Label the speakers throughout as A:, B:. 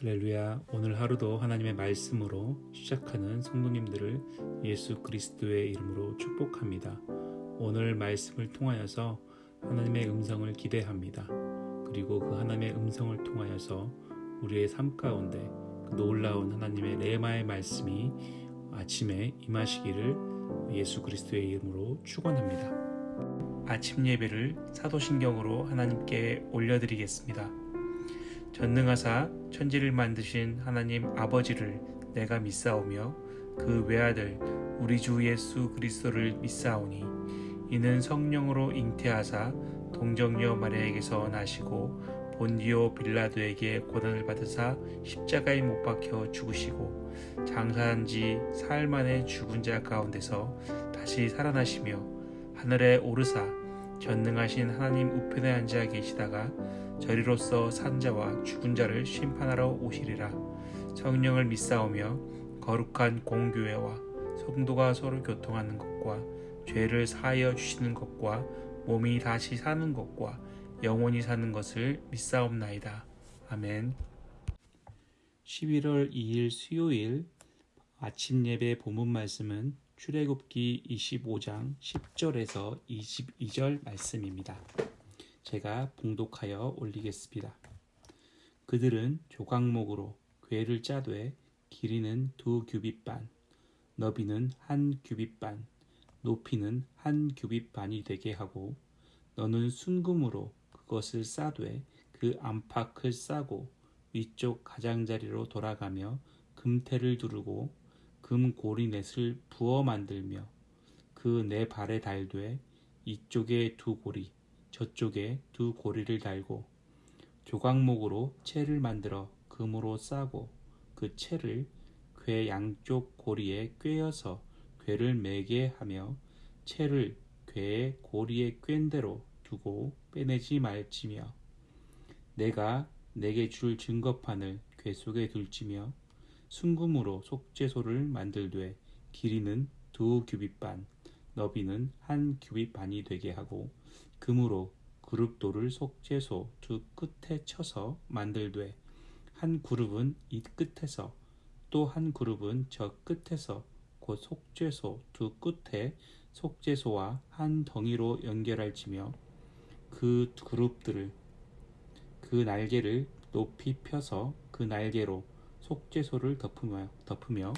A: 할렐루야. 오늘 하루도 하나님의 말씀으로 시작하는 성도님들을 예수 그리스도의 이름으로 축복합니다. 오늘 말씀을 통하여서 하나님의 음성을 기대합니다. 그리고 그 하나님의 음성을 통하여서 우리의 삶 가운데 그 놀라운 하나님의 레마의 말씀이 아침에 임하시기를 예수 그리스도의 이름으로 축원합니다. 아침 예배를 사도신경으로 하나님께 올려드리겠습니다. 전능하사 천지를 만드신 하나님 아버지를 내가 믿사오며 그 외아들 우리 주 예수 그리스도를 믿사오니 이는 성령으로 잉태하사 동정녀 마리아에게서 나시고 본디오 빌라도에게 고난을 받으사 십자가에 못 박혀 죽으시고 장사한 지 사흘 만에 죽은 자 가운데서 다시 살아나시며 하늘에 오르사 전능하신 하나님 우편에 앉아 계시다가 저리로서 산자와 죽은 자를 심판하러 오시리라 성령을 믿사오며 거룩한 공교회와 성도가 서로 교통하는 것과 죄를 사하여 주시는 것과 몸이 다시 사는 것과 영원히 사는 것을 믿사옵나이다. 아멘 11월 2일 수요일 아침 예배 본문 말씀은 출애굽기 25장 10절에서 22절 말씀입니다. 제가 봉독하여 올리겠습니다. 그들은 조각목으로 궤를 짜되 길이는 두 규빗 반, 너비는 한 규빗 반, 높이는 한 규빗 반이 되게 하고 너는 순금으로 그것을 싸되 그 안팎을 싸고 위쪽 가장자리로 돌아가며 금태를 두르고 금 고리넷을 부어 만들며 그 네 발에 달되 이쪽에 두 고리 저쪽에 두 고리를 달고 조각목으로 채를 만들어 금으로 싸고 그 채를 궤 양쪽 고리에 꿰어서 궤를 매게 하며 채를 궤의 고리에 꿰인 대로 두고 빼내지 말지며 내가 내게 줄 증거판을 궤 속에 둘지며 순금으로 속죄소를 만들되 길이는 두 규빗 반, 너비는 한 규빗 반이 되게 하고 금으로 그룹돌을 속죄소 두 끝에 쳐서 만들되 한 그룹은 이 끝에서 또 한 그룹은 저 끝에서 곧 속죄소 두 끝에 속죄소와 한 덩이로 연결할지며 그 그룹들을 그 날개를 높이 펴서 그 날개로 속죄소를 덮으며, 덮으며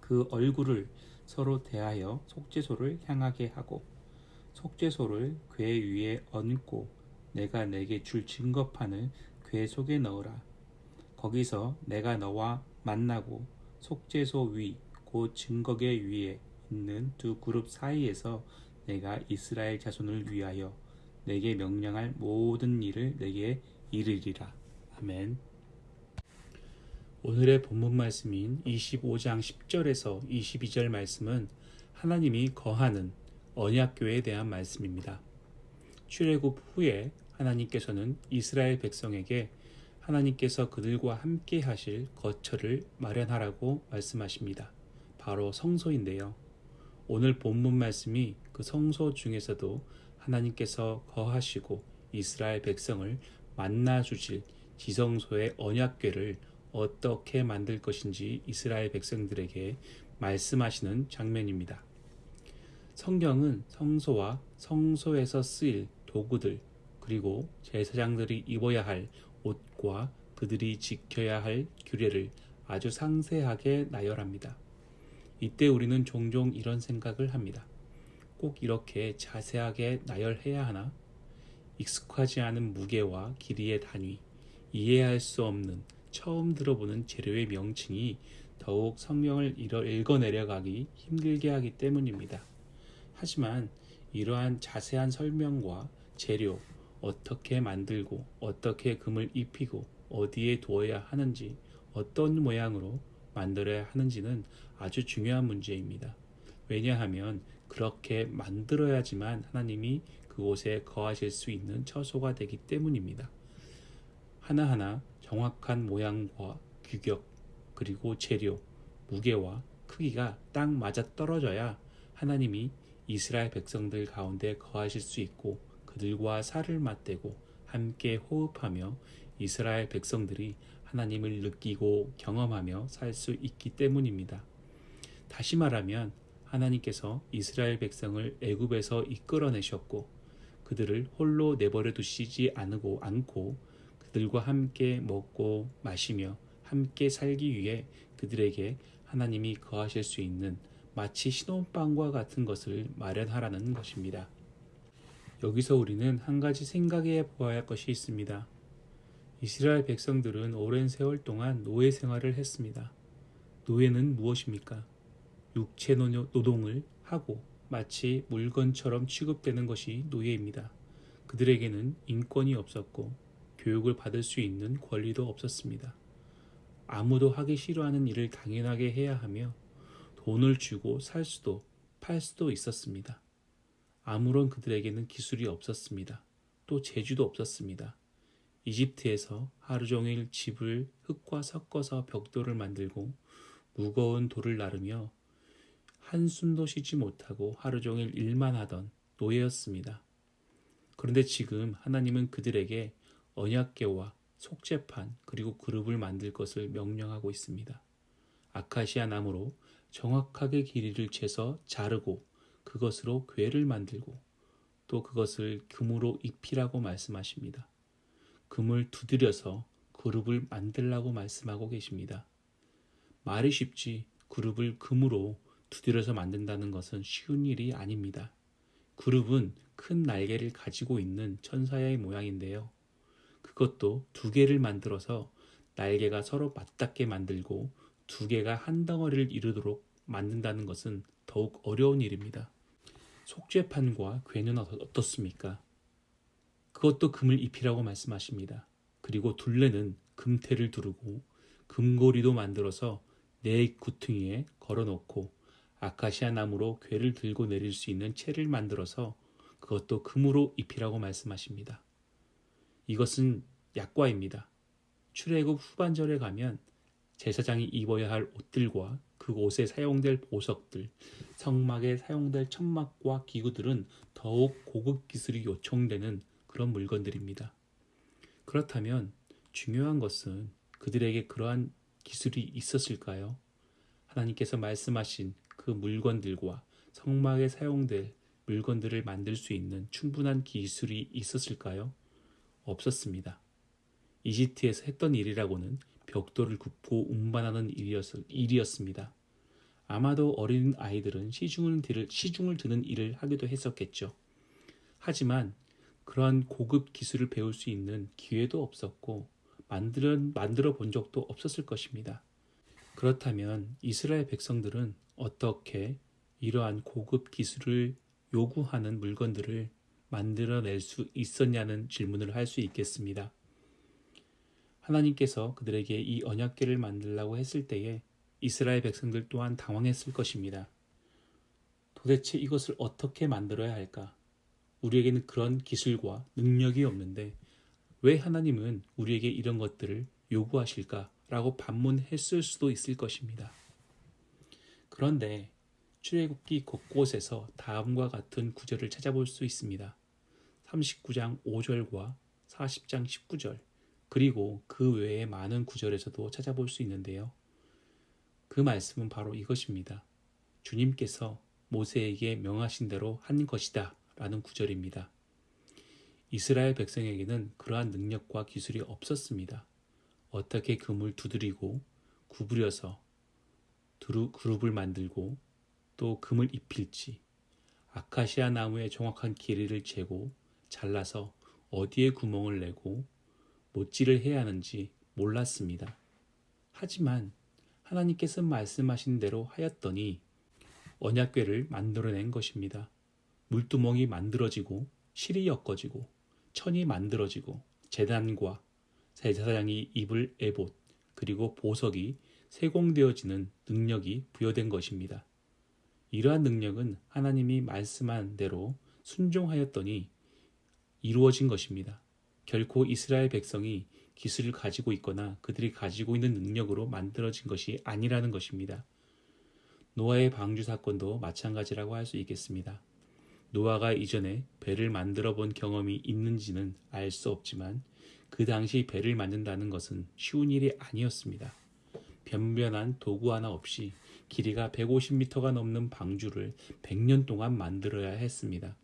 A: 그 얼굴을 서로 대하여 속죄소를 향하게 하고 속죄소를 궤 위에 얹고 내가 내게 줄 증거판을 궤 속에 넣으라. 거기서 내가 너와 만나고 속죄소 위, 곧 증거계 위에 있는 두 그룹 사이에서 내가 이스라엘 자손을 위하여 내게 명령할 모든 일을 내게 이르리라. 아멘. 오늘의 본문 말씀인 25장 10절에서 22절 말씀은 하나님이 거하는 언약교에 대한 말씀입니다. 출애굽 후에 하나님께서는 이스라엘 백성에게 하나님께서 그들과 함께 하실 거처를 마련하라고 말씀하십니다. 바로 성소인데요. 오늘 본문 말씀이 그 성소 중에서도 하나님께서 거하시고 이스라엘 백성을 만나 주실 지성소의 언약궤를 어떻게 만들 것인지 이스라엘 백성들에게 말씀하시는 장면입니다. 성경은 성소와 성소에서 쓰일 도구들 그리고 제사장들이 입어야 할 옷과 그들이 지켜야 할 규례를 아주 상세하게 나열합니다. 이때 우리는 종종 이런 생각을 합니다. 꼭 이렇게 자세하게 나열해야 하나? 익숙하지 않은 무게와 길이의 단위, 이해할 수 없는 처음 들어보는 재료의 명칭이 더욱 성경을 읽어내려가기 힘들게 하기 때문입니다. 하지만 이러한 자세한 설명과 재료, 어떻게 만들고 어떻게 금을 입히고 어디에 두어야 하는지 어떤 모양으로 만들어야 하는지는 아주 중요한 문제입니다. 왜냐하면 그렇게 만들어야지만 하나님이 그곳에 거하실 수 있는 처소가 되기 때문입니다. 하나하나 정확한 모양과 규격, 그리고 재료, 무게와 크기가 딱 맞아 떨어져야 하나님이 이스라엘 백성들 가운데 거하실 수 있고 그들과 살을 맞대고 함께 호흡하며 이스라엘 백성들이 하나님을 느끼고 경험하며 살 수 있기 때문입니다. 다시 말하면 하나님께서 이스라엘 백성을 애굽에서 이끌어내셨고 그들을 홀로 내버려 두시지 않고 않고 그들과 함께 먹고 마시며 함께 살기 위해 그들에게 하나님이 거하실 수 있는 마치 신혼방과 같은 것을 마련하라는 것입니다. 여기서 우리는 한 가지 생각해 보아야 할 것이 있습니다. 이스라엘 백성들은 오랜 세월 동안 노예 생활을 했습니다. 노예는 무엇입니까? 육체 노동을 하고 마치 물건처럼 취급되는 것이 노예입니다. 그들에게는 인권이 없었고 교육을 받을 수 있는 권리도 없었습니다. 아무도 하기 싫어하는 일을 당연하게 해야 하며 돈을 주고 살 수도 팔 수도 있었습니다. 아무런 그들에게는 기술이 없었습니다. 또 재주도 없었습니다. 이집트에서 하루 종일 집을 흙과 섞어서 벽돌을 만들고 무거운 돌을 나르며 한숨도 쉬지 못하고 하루 종일 일만 하던 노예였습니다. 그런데 지금 하나님은 그들에게 언약계와 속죄판 그리고 그룹을 만들 것을 명령하고 있습니다. 아카시아 나무로 정확하게 길이를 재서 자르고 그것으로 괴를 만들고 또 그것을 금으로 입히라고 말씀하십니다. 금을 두드려서 그룹을 만들라고 말씀하고 계십니다. 말이 쉽지 그룹을 금으로 두드려서 만든다는 것은 쉬운 일이 아닙니다. 그룹은 큰 날개를 가지고 있는 천사의 모양인데요. 그것도 두 개를 만들어서 날개가 서로 맞닿게 만들고 두 개가 한 덩어리를 이루도록 만든다는 것은 더욱 어려운 일입니다. 속죄판과 괴는 어떻습니까? 그것도 금을 입히라고 말씀하십니다. 그리고 둘레는 금태를 두르고 금고리도 만들어서 네 구퉁이에 걸어놓고 아카시아 나무로 괴를 들고 내릴 수 있는 채를 만들어서 그것도 금으로 입히라고 말씀하십니다. 이것은 약과입니다. 출애굽 후반절에 가면 제사장이 입어야 할 옷들과 그 옷에 사용될 보석들, 성막에 사용될 천막과 기구들은 더욱 고급 기술이 요청되는 그런 물건들입니다. 그렇다면 중요한 것은 그들에게 그러한 기술이 있었을까요? 하나님께서 말씀하신 그 물건들과 성막에 사용될 물건들을 만들 수 있는 충분한 기술이 있었을까요? 없었습니다. 이집트에서 했던 일이라고는 벽돌을 굽고 운반하는 일이었, 습니다 아마도 어린 아이들은 시중을, 시중을 드는 일을 하기도 했었겠죠. 하지만 그러한 고급 기술을 배울 수 있는 기회도 없었고 만들어, 만들어 본 적도 없었을 것입니다. 그렇다면 이스라엘 백성들은 어떻게 이러한 고급 기술을 요구하는 물건들을 만들어낼 수 있었냐는 질문을 할 수 있겠습니다. 하나님께서 그들에게 이 언약궤를 만들라고 했을 때에 이스라엘 백성들 또한 당황했을 것입니다. 도대체 이것을 어떻게 만들어야 할까? 우리에게는 그런 기술과 능력이 없는데 왜 하나님은 우리에게 이런 것들을 요구하실까? 라고 반문했을 수도 있을 것입니다. 그런데 출애굽기 곳곳에서 다음과 같은 구절을 찾아볼 수 있습니다. 39장 5절과 40장 19절 그리고 그 외에 많은 구절에서도 찾아볼 수 있는데요. 그 말씀은 바로 이것입니다. 주님께서 모세에게 명하신 대로 한 것이다 라는 구절입니다. 이스라엘 백성에게는 그러한 능력과 기술이 없었습니다. 어떻게 금을 두드리고 구부려서 그룹을 만들고 또 금을 입힐지 아카시아 나무의 정확한 길이를 재고 잘라서 어디에 구멍을 내고 못질을 해야 하는지 몰랐습니다. 하지만 하나님께서 말씀하신 대로 하였더니 언약궤를 만들어낸 것입니다. 물두멍이 만들어지고 실이 엮어지고 천이 만들어지고 재단과 제사장이 입을 에봇 그리고 보석이 세공되어지는 능력이 부여된 것입니다. 이러한 능력은 하나님이 말씀한 대로 순종하였더니 이루어진 것입니다. 결코 이스라엘 백성이 기술을 가지고 있거나 그들이 가지고 있는 능력으로 만들어진 것이 아니라는 것입니다. 노아의 방주 사건도 마찬가지라고 할 수 있겠습니다. 노아가 이전에 배를 만들어 본 경험이 있는지는 알 수 없지만 그 당시 배를 만든다는 것은 쉬운 일이 아니었습니다. 변변한 도구 하나 없이 길이가 150m가 넘는 방주를 100년 동안 만들어야 했습니다.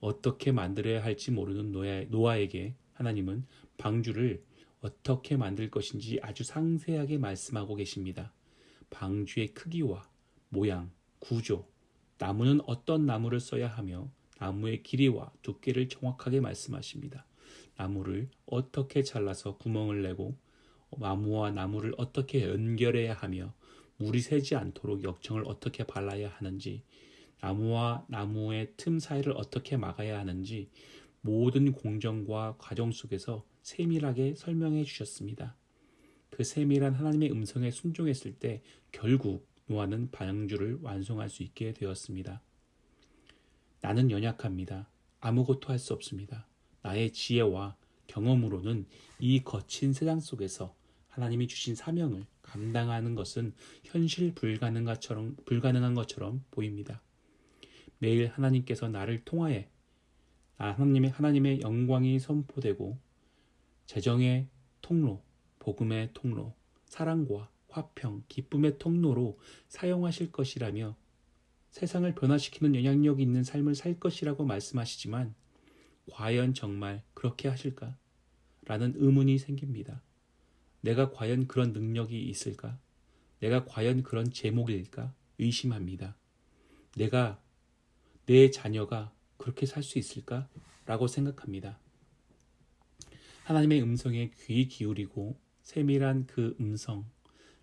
A: 어떻게 만들어야 할지 모르는 노아, 노아 에게 하나님은 방주를 어떻게 만들 것인지 아주 상세하게 말씀하고 계십니다. 방주의 크기와 모양, 구조, 나무는 어떤 나무를 써야 하며 나무의 길이와 두께를 정확하게 말씀하십니다. 나무를 어떻게 잘라서 구멍을 내고 나무와 나무를 어떻게 연결해야 하며 물이 새지 않도록 역청을 어떻게 발라야 하는지 나무와 나무의 틈 사이를 어떻게 막아야 하는지 모든 공정과 과정 속에서 세밀하게 설명해 주셨습니다. 그 세밀한 하나님의 음성에 순종했을 때 결국 노아는 방주를 완성할 수 있게 되었습니다. 나는 연약합니다. 아무것도 할 수 없습니다. 나의 지혜와 경험으로는 이 거친 세상 속에서 하나님이 주신 사명을 감당하는 것은 현실 불가능한 것처럼, 불가능한 것처럼 보입니다. 매일 하나님께서 나를 통하여 하나님의 하나님의 영광이 선포되고 재정의 통로, 복음의 통로, 사랑과 화평, 기쁨의 통로로 사용하실 것이라며 세상을 변화시키는 영향력 있는 삶을 살 것이라고 말씀하시지만 과연 정말 그렇게 하실까? 라는 의문이 생깁니다. 내가 과연 그런 능력이 있을까? 내가 과연 그런 제목일까? 의심합니다. 내가 내 자녀가 그렇게 살 수 있을까? 라고 생각합니다. 하나님의 음성에 귀 기울이고 세밀한 그 음성,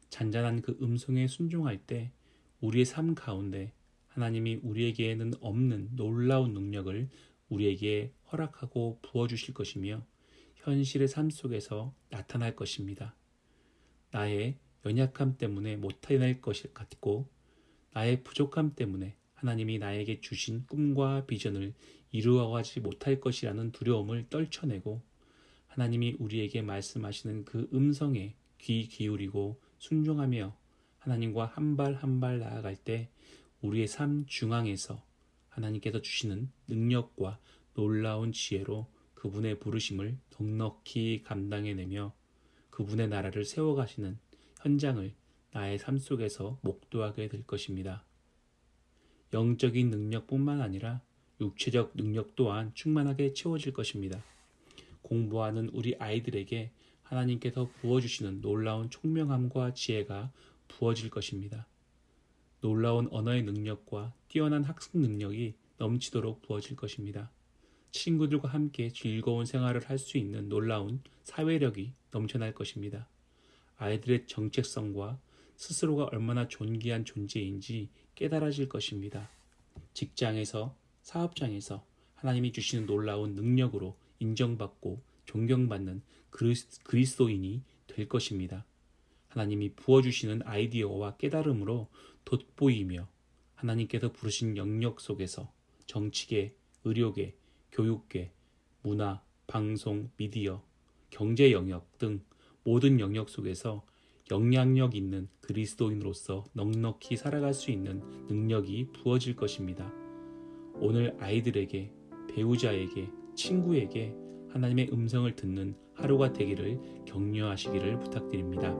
A: 잔잔한 그 음성에 순종할 때 우리의 삶 가운데 하나님이 우리에게는 없는 놀라운 능력을 우리에게 허락하고 부어주실 것이며 현실의 삶 속에서 나타날 것입니다. 나의 연약함 때문에 못해낼 것 같고 나의 부족함 때문에 하나님이 나에게 주신 꿈과 비전을 이루어가지 못할 것이라는 두려움을 떨쳐내고 하나님이 우리에게 말씀하시는 그 음성에 귀 기울이고 순종하며 하나님과 한 발 한 발 나아갈 때 우리의 삶 중앙에서 하나님께서 주시는 능력과 놀라운 지혜로 그분의 부르심을 넉넉히 감당해내며 그분의 나라를 세워가시는 현장을 나의 삶 속에서 목도하게 될 것입니다. 영적인 능력뿐만 아니라 육체적 능력 또한 충만하게 채워질 것입니다. 공부하는 우리 아이들에게 하나님께서 부어주시는 놀라운 총명함과 지혜가 부어질 것입니다. 놀라운 언어의 능력과 뛰어난 학습 능력이 넘치도록 부어질 것입니다. 친구들과 함께 즐거운 생활을 할 수 있는 놀라운 사회력이 넘쳐날 것입니다. 아이들의 정체성과 스스로가 얼마나 존귀한 존재인지 깨달아질 것입니다. 직장에서, 사업장에서 하나님이 주시는 놀라운 능력으로 인정받고 존경받는 그리스도인이 될 것입니다. 하나님이 부어주시는 아이디어와 깨달음으로 돋보이며 하나님께서 부르신 영역 속에서 정치계, 의료계, 교육계, 문화, 방송, 미디어, 경제 영역 등 모든 영역 속에서 영향력 있는 그리스도인으로서 넉넉히 살아갈 수 있는 능력이 부어질 것입니다. 오늘 아이들에게, 배우자에게, 친구에게 하나님의 음성을 듣는 하루가 되기를 격려하시기를 부탁드립니다.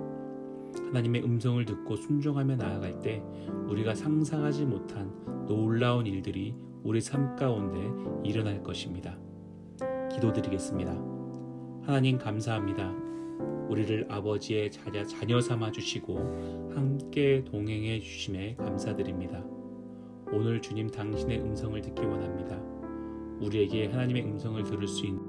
A: 하나님의 음성을 듣고 순종하며 나아갈 때 우리가 상상하지 못한 놀라운 일들이 우리 삶 가운데 일어날 것입니다. 기도드리겠습니다. 하나님 감사합니다. 우리를 아버지의 자녀, 자녀 삼아 주시고 함께 동행해 주심에 감사드립니다. 오늘 주님 당신의 음성을 듣기 원합니다. 우리에게 하나님의 음성을 들을 수 있는